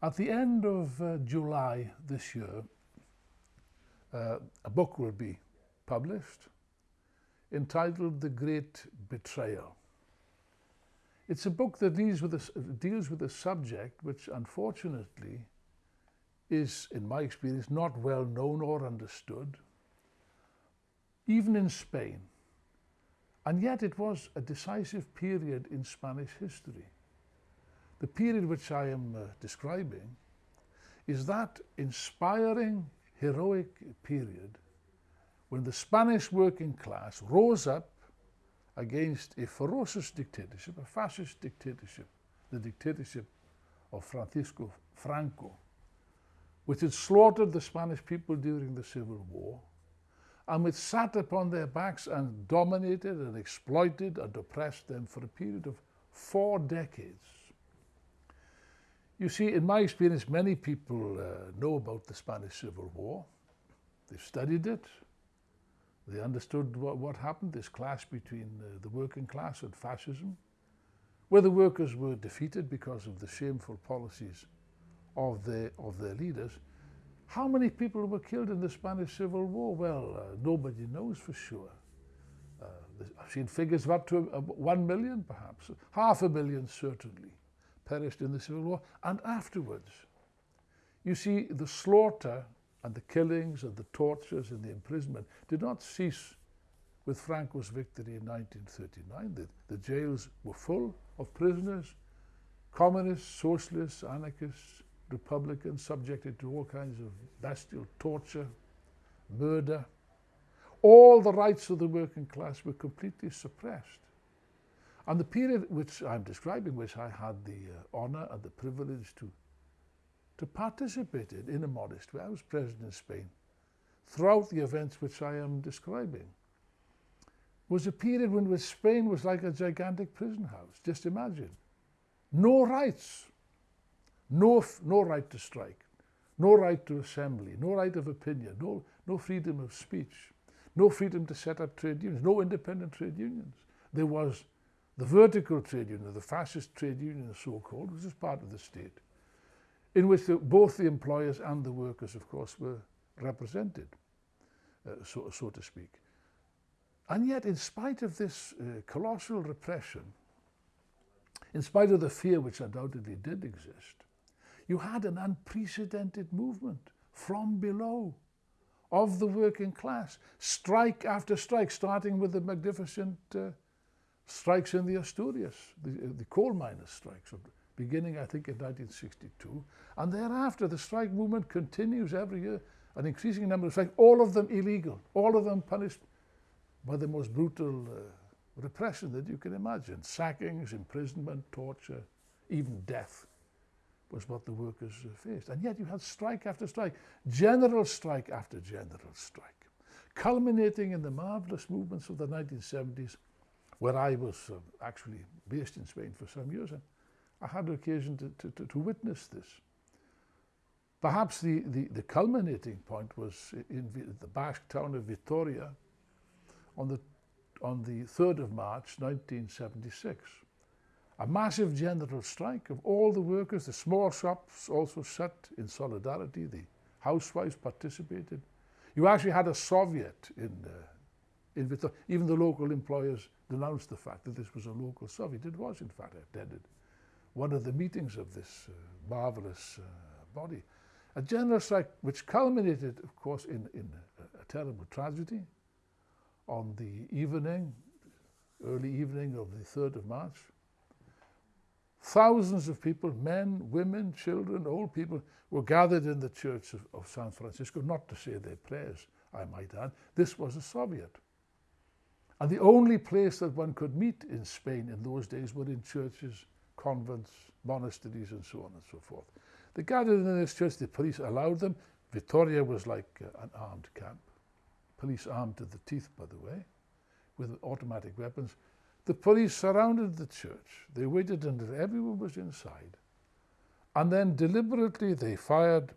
At the end of uh, July this year, uh, a book will be published entitled The Great Betrayal. It's a book that deals with, a, deals with a subject which unfortunately is, in my experience, not well known or understood, even in Spain. And yet it was a decisive period in Spanish history. The period which I am uh, describing is that inspiring, heroic period when the Spanish working class rose up against a ferocious dictatorship, a fascist dictatorship, the dictatorship of Francisco Franco, which had slaughtered the Spanish people during the Civil War, and which sat upon their backs and dominated and exploited and oppressed them for a period of four decades. You see, in my experience, many people uh, know about the Spanish Civil War. They've studied it. They understood what, what happened, this clash between uh, the working class and fascism, where the workers were defeated because of the shameful policies of their, of their leaders. How many people were killed in the Spanish Civil War? Well, uh, nobody knows for sure. Uh, I've seen figures of up to uh, one million, perhaps. Half a million, certainly perished in the Civil War, and afterwards. You see, the slaughter and the killings and the tortures and the imprisonment did not cease with Franco's victory in 1939. The, the jails were full of prisoners, communists, socialists, anarchists, republicans, subjected to all kinds of bestial torture, murder. All the rights of the working class were completely suppressed. And the period which I'm describing, which I had the uh, honour and the privilege to, to participate in, in a modest way, I was president in Spain, throughout the events which I am describing, was a period when Spain was like a gigantic prison house. Just imagine. No rights. No, no right to strike. No right to assembly. No right of opinion. No, no freedom of speech. No freedom to set up trade unions. No independent trade unions. There was the vertical trade union, the fascist trade union so-called, which is part of the state, in which the, both the employers and the workers, of course, were represented, uh, so, so to speak. And yet, in spite of this uh, colossal repression, in spite of the fear which undoubtedly did exist, you had an unprecedented movement from below of the working class, strike after strike, starting with the magnificent uh, strikes in the Asturias, the, the coal miners' strikes, beginning, I think, in 1962. And thereafter, the strike movement continues every year, an increasing number of strikes, all of them illegal, all of them punished by the most brutal uh, repression that you can imagine. Sackings, imprisonment, torture, even death was what the workers uh, faced. And yet you had strike after strike, general strike after general strike, culminating in the marvelous movements of the 1970s where I was uh, actually based in Spain for some years, and I had the occasion to, to, to witness this. Perhaps the, the, the, culminating point was in the Basque town of Vitoria on the, on the 3rd of March 1976. A massive general strike of all the workers, the small shops also shut in solidarity, the housewives participated. You actually had a Soviet in, uh, even the local employers denounced the fact that this was a local Soviet. It was, in fact, attended one of the meetings of this uh, marvelous uh, body. A general strike which culminated, of course, in, in a, a terrible tragedy on the evening, early evening of the 3rd of March. Thousands of people, men, women, children, old people, were gathered in the church of, of San Francisco, not to say their prayers, I might add. This was a Soviet. And the only place that one could meet in Spain in those days were in churches, convents, monasteries, and so on and so forth. They gathered in this church, the police allowed them. Vitoria was like uh, an armed camp. Police armed to the teeth, by the way, with automatic weapons. The police surrounded the church. They waited until everyone was inside. And then deliberately they fired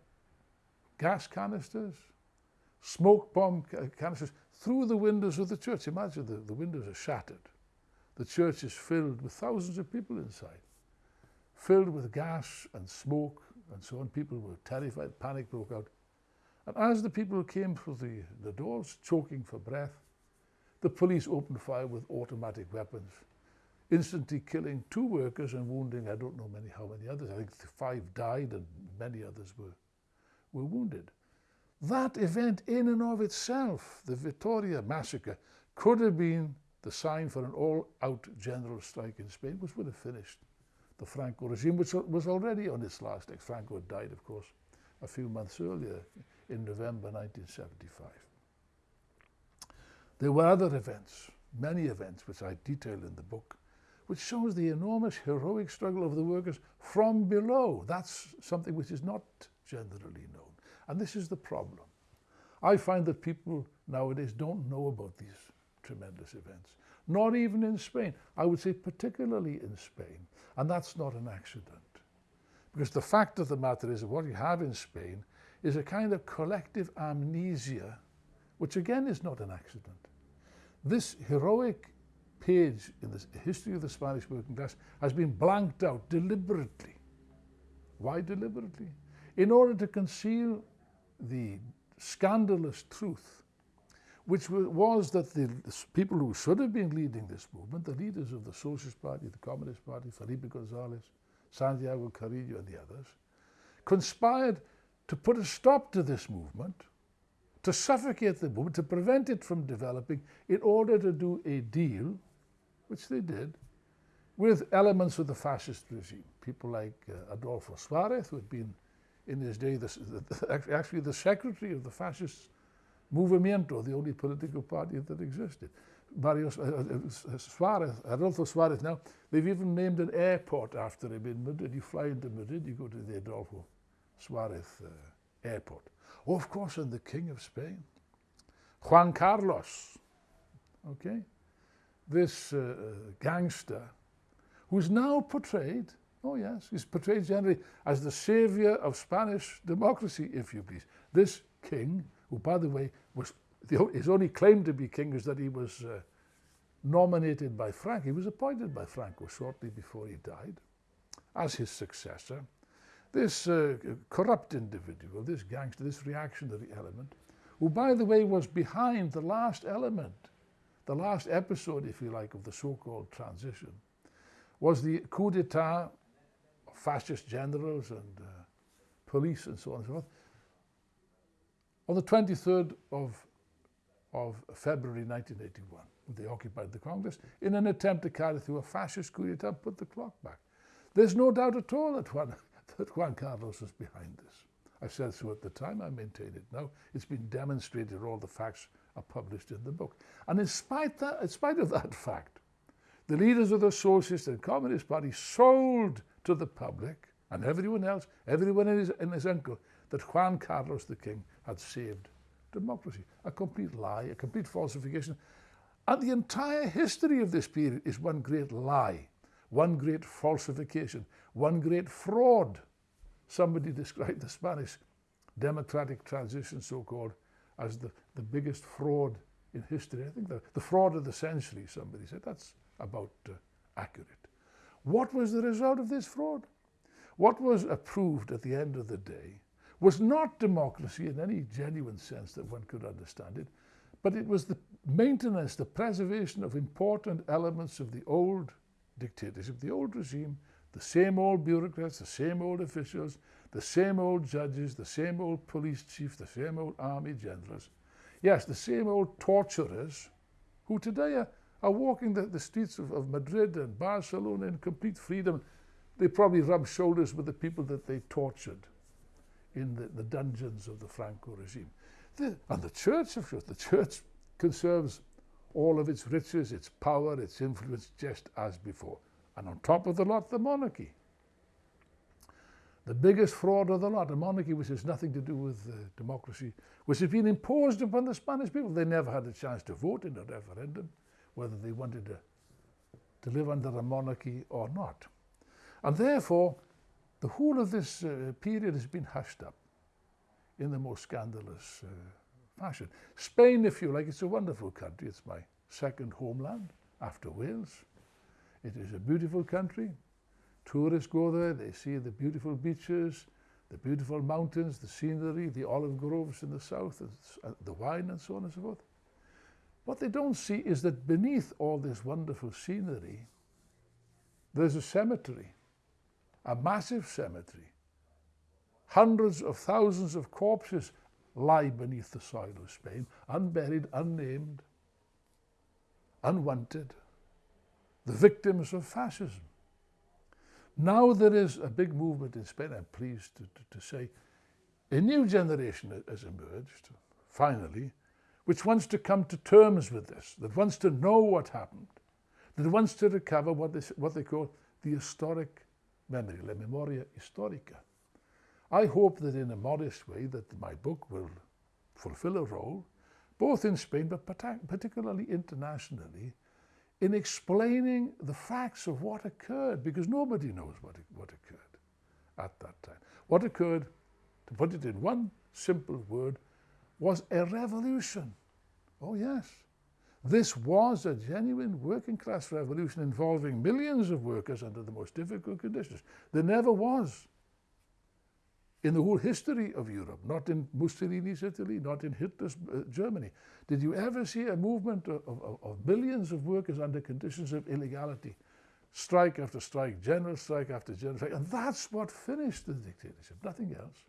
gas canisters, smoke bomb canisters, through the windows of the church. Imagine the, the windows are shattered. The church is filled with thousands of people inside, filled with gas and smoke and so on. People were terrified, panic broke out. And as the people came through the, the doors, choking for breath, the police opened fire with automatic weapons, instantly killing two workers and wounding I don't know many how many others. I think five died and many others were, were wounded. That event in and of itself, the Vitoria massacre, could have been the sign for an all-out general strike in Spain, which would have finished the Franco regime, which was already on its last legs. Franco had died, of course, a few months earlier in November 1975. There were other events, many events, which I detail in the book, which shows the enormous heroic struggle of the workers from below. That's something which is not generally known. And this is the problem. I find that people nowadays don't know about these tremendous events. Not even in Spain. I would say particularly in Spain. And that's not an accident. Because the fact of the matter is that what you have in Spain is a kind of collective amnesia, which again is not an accident. This heroic page in the history of the Spanish working class has been blanked out deliberately. Why deliberately? In order to conceal the scandalous truth, which was that the, people who should have been leading this movement, the leaders of the Socialist Party, the Communist Party, Felipe González, Santiago Carrillo and the others, conspired to put a stop to this movement to suffocate the movement, to prevent it from developing in order to do a deal, which they did, with elements of the fascist regime. People like uh, Adolfo Suarez, who had been in his day the, the, actually the secretary of the fascist Movimiento, the only political party that existed. Barrios, uh, uh, Suarez, Adolfo Suarez now, they've even named an airport after him in Madrid. You fly into Madrid, you go to the Adolfo Suarez uh, airport. Oh, of course, and the King of Spain, Juan Carlos, okay? This uh, gangster who's now portrayed, oh yes, he's portrayed generally as the savior of Spanish democracy, if you please. This king, who by the way, was the, his only claim to be king is that he was uh, nominated by Franco. He was appointed by Franco shortly before he died as his successor this uh, corrupt individual, this gangster, this reactionary element, who, by the way, was behind the last element, the last episode, if you like, of the so-called transition, was the coup d'etat fascist generals and uh, police and so on and so forth. On the 23rd of, of February 1981, they occupied the Congress in an attempt to carry through a fascist coup d'etat, put the clock back. There's no doubt at all that one that Juan Carlos was behind this. I said so at the time, I maintain it now. It's been demonstrated, all the facts are published in the book. And in spite, that, in spite of that fact, the leaders of the Socialist and Communist Party sold to the public and everyone else, everyone in his, in his uncle, that Juan Carlos the King had saved democracy. A complete lie, a complete falsification. And the entire history of this period is one great lie, one great falsification, one great fraud. Somebody described the Spanish democratic transition, so-called, as the, the biggest fraud in history. I think the, the fraud of the century, somebody said. That's about uh, accurate. What was the result of this fraud? What was approved at the end of the day was not democracy in any genuine sense that one could understand it, but it was the maintenance, the preservation of important elements of the old dictatorship, the old regime, the same old bureaucrats, the same old officials, the same old judges, the same old police chief, the same old army generals. Yes, the same old torturers who today are, are walking the, the streets of, of Madrid and Barcelona in complete freedom. They probably rub shoulders with the people that they tortured in the, the dungeons of the Franco regime. The, and the church, of course, the church conserves all of its riches, its power, its influence, just as before. And on top of the lot, the monarchy. The biggest fraud of the lot, a monarchy which has nothing to do with uh, democracy, which has been imposed upon the Spanish people. They never had a chance to vote in a referendum whether they wanted to, to live under a monarchy or not. And therefore, the whole of this uh, period has been hushed up in the most scandalous uh, fashion. Spain, if you like, it's a wonderful country. It's my second homeland after Wales. It is a beautiful country. Tourists go there, they see the beautiful beaches, the beautiful mountains, the scenery, the olive groves in the south, and the wine and so on and so forth. What they don't see is that beneath all this wonderful scenery, there's a cemetery, a massive cemetery. Hundreds of thousands of corpses lie beneath the soil of Spain, unburied, unnamed, unwanted, the victims of fascism. Now there is a big movement in Spain, I'm pleased to, to, to say. A new generation has emerged, finally, which wants to come to terms with this, that wants to know what happened, that wants to recover what they, what they call the historic memory, la memoria historica. I hope that in a modest way that my book will fulfill a role, both in Spain but particularly internationally, in explaining the facts of what occurred, because nobody knows what, what occurred at that time. What occurred, to put it in one simple word, was a revolution. Oh yes, this was a genuine working class revolution involving millions of workers under the most difficult conditions. There never was in the whole history of Europe, not in Mussolini's Italy, not in Hitler's uh, Germany. Did you ever see a movement of, of, of, millions of workers under conditions of illegality? Strike after strike, general strike after general strike. And that's what finished the dictatorship, nothing else.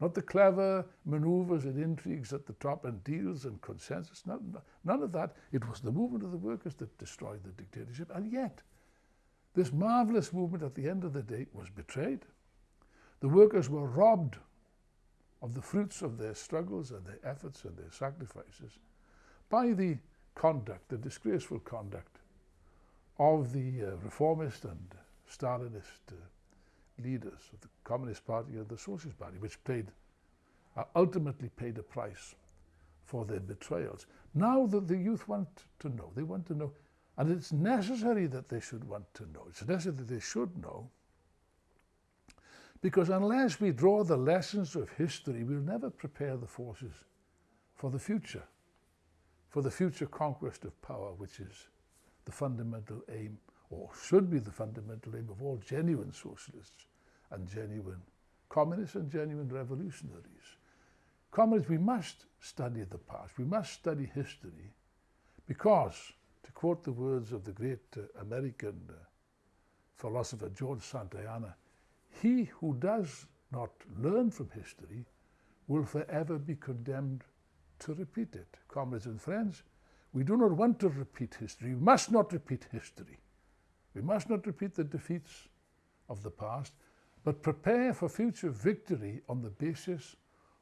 Not the clever maneuvers and intrigues at the top and deals and consensus, none, none of that. It was the movement of the workers that destroyed the dictatorship. And yet, this marvelous movement at the end of the day was betrayed the workers were robbed of the fruits of their struggles and their efforts and their sacrifices by the conduct, the disgraceful conduct of the uh, reformist and Stalinist uh, leaders of the Communist Party and the Socialist Party, which paid, uh, ultimately paid a price for their betrayals. Now that the youth want to know, they want to know, and it's necessary that they should want to know. It's necessary that they should know because unless we draw the lessons of history, we'll never prepare the forces for the future, for the future conquest of power, which is the fundamental aim, or should be the fundamental aim of all genuine socialists and genuine communists and genuine revolutionaries. Comrades, we must study the past, we must study history, because, to quote the words of the great uh, American uh, philosopher George Santayana, he who does not learn from history will forever be condemned to repeat it. Comrades and friends, we do not want to repeat history. We must not repeat history. We must not repeat the defeats of the past, but prepare for future victory on the basis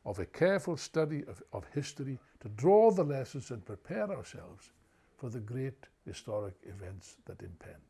of a careful study of, of history to draw the lessons and prepare ourselves for the great historic events that impend.